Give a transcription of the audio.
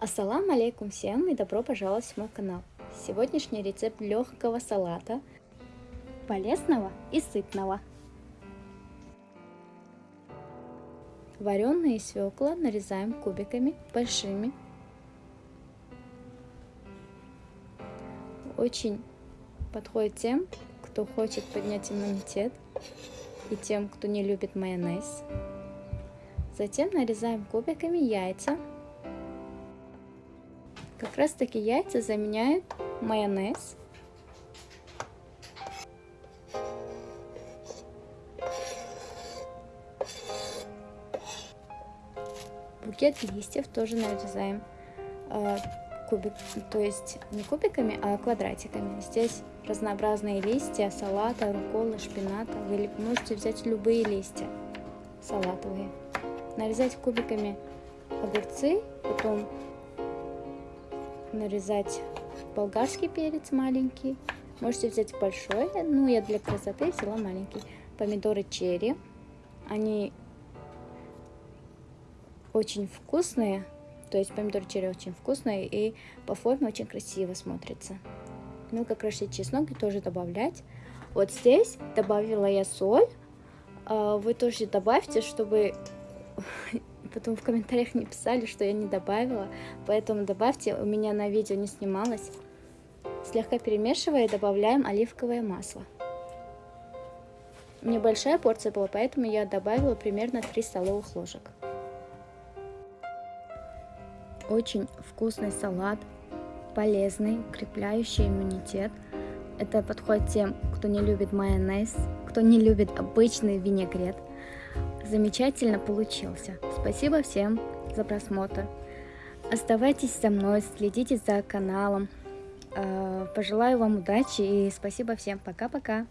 Ассаламу алейкум всем и добро пожаловать в мой канал. Сегодняшний рецепт легкого салата, полезного и сытного. Вареные свекла нарезаем кубиками большими. Очень подходит тем, кто хочет поднять иммунитет и тем, кто не любит майонез. Затем нарезаем кубиками яйца. Как раз таки яйца заменяют майонез. Букет листьев тоже нарезаем э, кубик, то есть не кубиками, а квадратиками. Здесь разнообразные листья салата, рукколы, шпината. Вы можете взять любые листья салатовые. Нарезать кубиками огурцы, потом нарезать болгарский перец маленький. Можете взять большой, ну я для красоты взяла маленький. Помидоры черри, они очень вкусные, то есть помидоры черри очень вкусные и по форме очень красиво смотрится. Ну, как крошить чеснок тоже добавлять. Вот здесь добавила я соль. А, вы тоже добавьте, чтобы потом в комментариях не писали, что я не добавила. Поэтому добавьте, у меня на видео не снималось. Слегка перемешивая, добавляем оливковое масло. Небольшая порция была, поэтому я добавила примерно 3 столовых ложек. Очень вкусный салат, полезный, укрепляющий иммунитет. Это подходит тем, кто не любит майонез, кто не любит обычный винегрет. Замечательно получился. Спасибо всем за просмотр. Оставайтесь со мной, следите за каналом. Э, пожелаю вам удачи и спасибо всем. Пока-пока.